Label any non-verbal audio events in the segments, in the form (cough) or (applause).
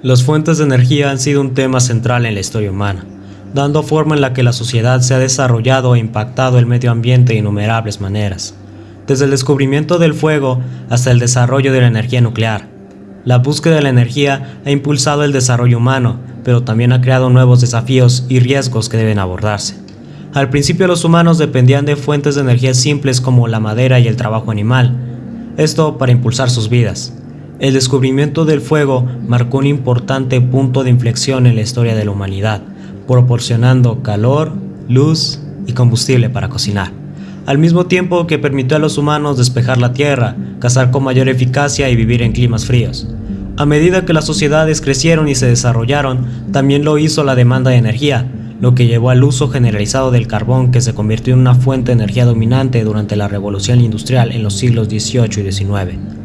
Las fuentes de energía han sido un tema central en la historia humana, dando forma en la que la sociedad se ha desarrollado e impactado el medio ambiente de innumerables maneras, desde el descubrimiento del fuego hasta el desarrollo de la energía nuclear. La búsqueda de la energía ha impulsado el desarrollo humano, pero también ha creado nuevos desafíos y riesgos que deben abordarse. Al principio los humanos dependían de fuentes de energía simples como la madera y el trabajo animal, esto para impulsar sus vidas. El descubrimiento del fuego marcó un importante punto de inflexión en la historia de la humanidad, proporcionando calor, luz y combustible para cocinar, al mismo tiempo que permitió a los humanos despejar la tierra, cazar con mayor eficacia y vivir en climas fríos. A medida que las sociedades crecieron y se desarrollaron, también lo hizo la demanda de energía, lo que llevó al uso generalizado del carbón que se convirtió en una fuente de energía dominante durante la revolución industrial en los siglos XVIII y XIX.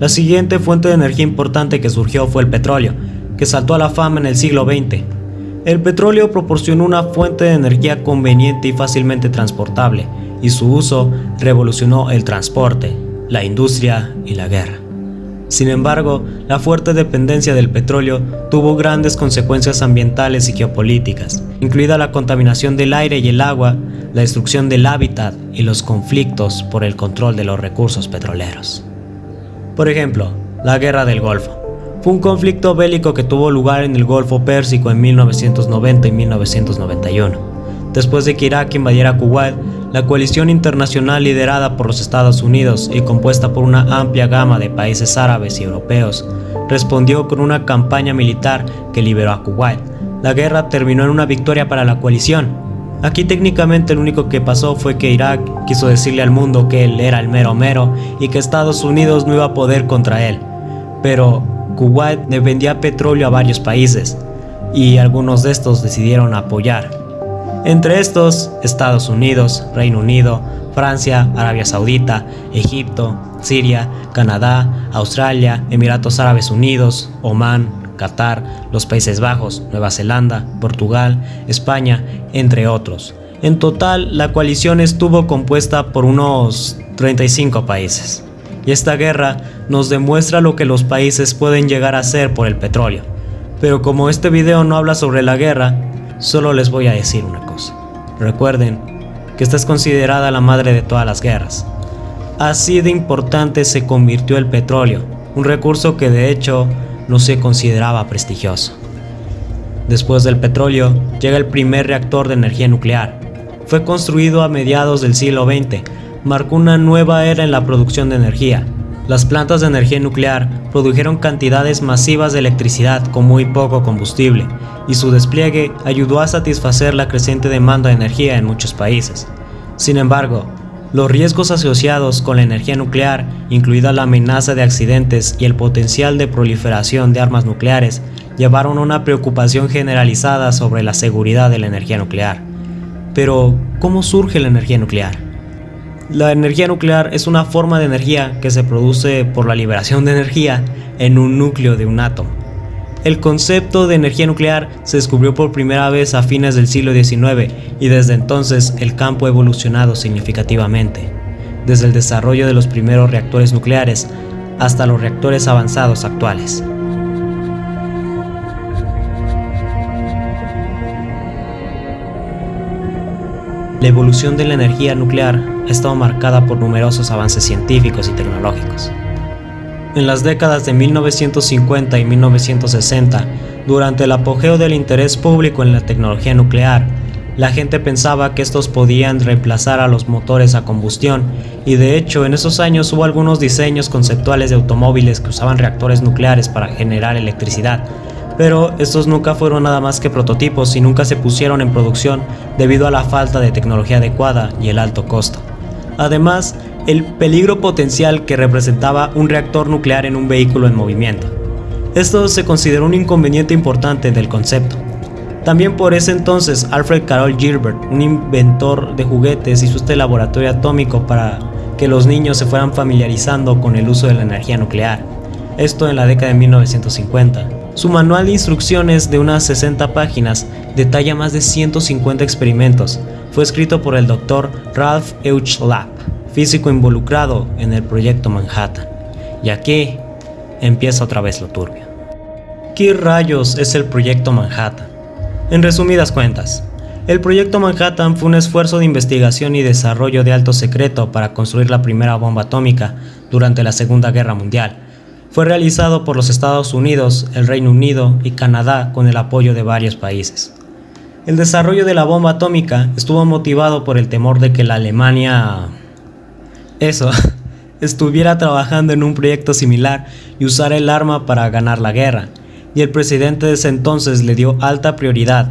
La siguiente fuente de energía importante que surgió fue el petróleo, que saltó a la fama en el siglo XX. El petróleo proporcionó una fuente de energía conveniente y fácilmente transportable, y su uso revolucionó el transporte, la industria y la guerra. Sin embargo, la fuerte dependencia del petróleo tuvo grandes consecuencias ambientales y geopolíticas, incluida la contaminación del aire y el agua, la destrucción del hábitat y los conflictos por el control de los recursos petroleros. Por ejemplo, la Guerra del Golfo. Fue un conflicto bélico que tuvo lugar en el Golfo Pérsico en 1990 y 1991. Después de que Irak invadiera Kuwait, la coalición internacional liderada por los Estados Unidos y compuesta por una amplia gama de países árabes y europeos respondió con una campaña militar que liberó a Kuwait. La guerra terminó en una victoria para la coalición, Aquí técnicamente lo único que pasó fue que Irak quiso decirle al mundo que él era el mero mero y que Estados Unidos no iba a poder contra él. Pero Kuwait le vendía petróleo a varios países y algunos de estos decidieron apoyar. Entre estos, Estados Unidos, Reino Unido, Francia, Arabia Saudita, Egipto, Siria, Canadá, Australia, Emiratos Árabes Unidos, Omán, Qatar, los Países Bajos, Nueva Zelanda, Portugal, España, entre otros. En total, la coalición estuvo compuesta por unos 35 países. Y esta guerra nos demuestra lo que los países pueden llegar a hacer por el petróleo. Pero como este video no habla sobre la guerra, solo les voy a decir una cosa. Recuerden que esta es considerada la madre de todas las guerras. Así de importante se convirtió el petróleo, un recurso que de hecho no se consideraba prestigioso. Después del petróleo, llega el primer reactor de energía nuclear. Fue construido a mediados del siglo XX, marcó una nueva era en la producción de energía. Las plantas de energía nuclear produjeron cantidades masivas de electricidad con muy poco combustible, y su despliegue ayudó a satisfacer la creciente demanda de energía en muchos países. Sin embargo, los riesgos asociados con la energía nuclear, incluida la amenaza de accidentes y el potencial de proliferación de armas nucleares, llevaron a una preocupación generalizada sobre la seguridad de la energía nuclear. Pero, ¿cómo surge la energía nuclear? La energía nuclear es una forma de energía que se produce por la liberación de energía en un núcleo de un átomo. El concepto de energía nuclear se descubrió por primera vez a fines del siglo XIX y desde entonces el campo ha evolucionado significativamente, desde el desarrollo de los primeros reactores nucleares hasta los reactores avanzados actuales. La evolución de la energía nuclear ha estado marcada por numerosos avances científicos y tecnológicos. En las décadas de 1950 y 1960, durante el apogeo del interés público en la tecnología nuclear, la gente pensaba que estos podían reemplazar a los motores a combustión, y de hecho en esos años hubo algunos diseños conceptuales de automóviles que usaban reactores nucleares para generar electricidad, pero estos nunca fueron nada más que prototipos y nunca se pusieron en producción debido a la falta de tecnología adecuada y el alto costo. Además, el peligro potencial que representaba un reactor nuclear en un vehículo en movimiento. Esto se consideró un inconveniente importante del concepto. También por ese entonces Alfred Carol Gilbert, un inventor de juguetes, hizo este laboratorio atómico para que los niños se fueran familiarizando con el uso de la energía nuclear. Esto en la década de 1950. Su manual de instrucciones de unas 60 páginas detalla más de 150 experimentos. Fue escrito por el Dr. Ralph H. Lapp físico involucrado en el proyecto Manhattan. Y aquí empieza otra vez lo turbio. ¿Qué rayos es el Proyecto Manhattan? En resumidas cuentas, el Proyecto Manhattan fue un esfuerzo de investigación y desarrollo de alto secreto para construir la primera bomba atómica durante la Segunda Guerra Mundial. Fue realizado por los Estados Unidos, el Reino Unido y Canadá con el apoyo de varios países. El desarrollo de la bomba atómica estuvo motivado por el temor de que la Alemania... Eso, (laughs) estuviera trabajando en un proyecto similar y usara el arma para ganar la guerra y el presidente de ese entonces le dio alta prioridad.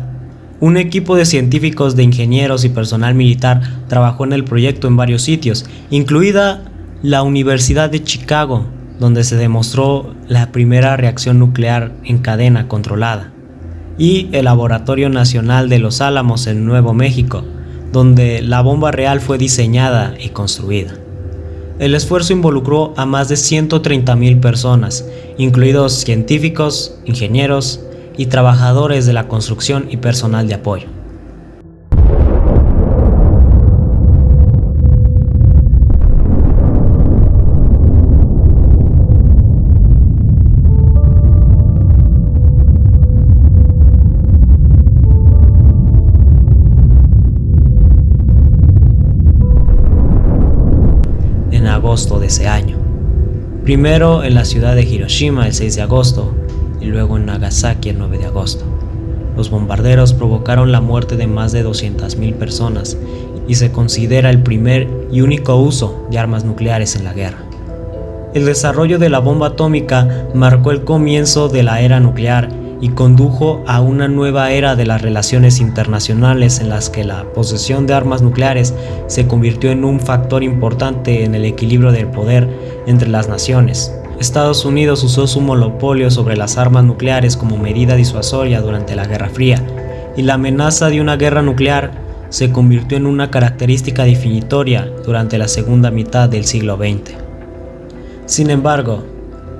Un equipo de científicos, de ingenieros y personal militar trabajó en el proyecto en varios sitios, incluida la Universidad de Chicago, donde se demostró la primera reacción nuclear en cadena controlada, y el Laboratorio Nacional de Los Álamos en Nuevo México, donde la bomba real fue diseñada y construida. El esfuerzo involucró a más de 130.000 personas, incluidos científicos, ingenieros y trabajadores de la construcción y personal de apoyo. De ese año. Primero en la ciudad de Hiroshima el 6 de agosto y luego en Nagasaki el 9 de agosto. Los bombarderos provocaron la muerte de más de 200.000 personas y se considera el primer y único uso de armas nucleares en la guerra. El desarrollo de la bomba atómica marcó el comienzo de la era nuclear y condujo a una nueva era de las relaciones internacionales en las que la posesión de armas nucleares se convirtió en un factor importante en el equilibrio del poder entre las naciones. Estados Unidos usó su monopolio sobre las armas nucleares como medida disuasoria durante la Guerra Fría, y la amenaza de una guerra nuclear se convirtió en una característica definitoria durante la segunda mitad del siglo XX. Sin embargo,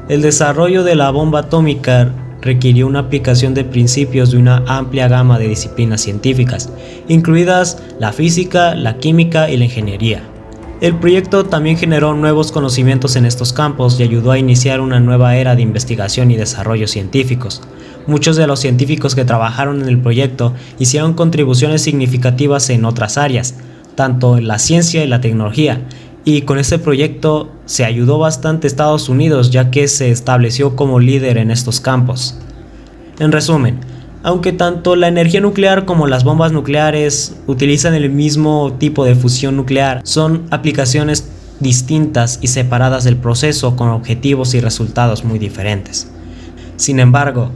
el desarrollo de la bomba atómica requirió una aplicación de principios de una amplia gama de disciplinas científicas, incluidas la física, la química y la ingeniería. El proyecto también generó nuevos conocimientos en estos campos y ayudó a iniciar una nueva era de investigación y desarrollo científicos. Muchos de los científicos que trabajaron en el proyecto hicieron contribuciones significativas en otras áreas, tanto en la ciencia y la tecnología, y con este proyecto se ayudó bastante a Estados Unidos ya que se estableció como líder en estos campos. En resumen, aunque tanto la energía nuclear como las bombas nucleares utilizan el mismo tipo de fusión nuclear, son aplicaciones distintas y separadas del proceso con objetivos y resultados muy diferentes. Sin embargo,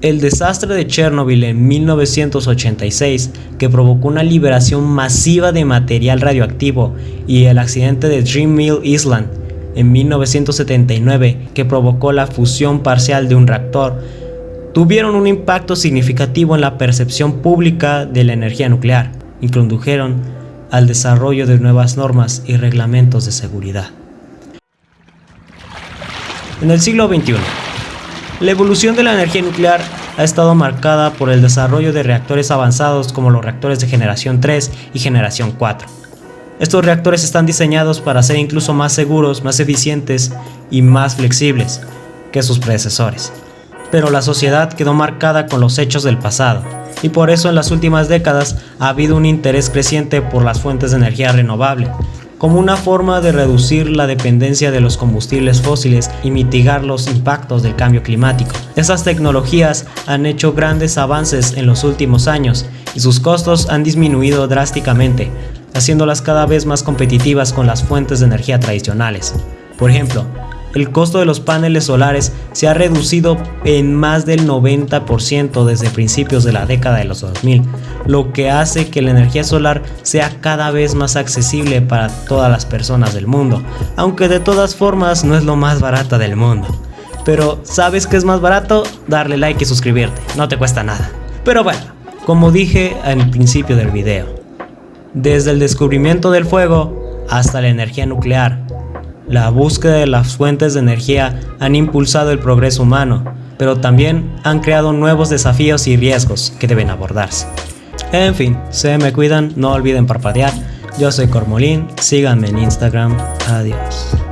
el desastre de Chernobyl en 1986, que provocó una liberación masiva de material radioactivo, y el accidente de Dream Mill Island en 1979, que provocó la fusión parcial de un reactor, tuvieron un impacto significativo en la percepción pública de la energía nuclear y condujeron al desarrollo de nuevas normas y reglamentos de seguridad. En el siglo XXI, la evolución de la energía nuclear ha estado marcada por el desarrollo de reactores avanzados como los reactores de generación 3 y generación 4. Estos reactores están diseñados para ser incluso más seguros, más eficientes y más flexibles que sus predecesores. Pero la sociedad quedó marcada con los hechos del pasado, y por eso en las últimas décadas ha habido un interés creciente por las fuentes de energía renovable, como una forma de reducir la dependencia de los combustibles fósiles y mitigar los impactos del cambio climático. Esas tecnologías han hecho grandes avances en los últimos años y sus costos han disminuido drásticamente, haciéndolas cada vez más competitivas con las fuentes de energía tradicionales. Por ejemplo, el costo de los paneles solares se ha reducido en más del 90% desde principios de la década de los 2000, lo que hace que la energía solar sea cada vez más accesible para todas las personas del mundo, aunque de todas formas no es lo más barata del mundo. Pero ¿sabes qué es más barato? Darle like y suscribirte, no te cuesta nada. Pero bueno, como dije al principio del video, desde el descubrimiento del fuego hasta la energía nuclear, la búsqueda de las fuentes de energía han impulsado el progreso humano, pero también han creado nuevos desafíos y riesgos que deben abordarse. En fin, se me cuidan, no olviden parpadear. Yo soy Cormolín, síganme en Instagram. Adiós.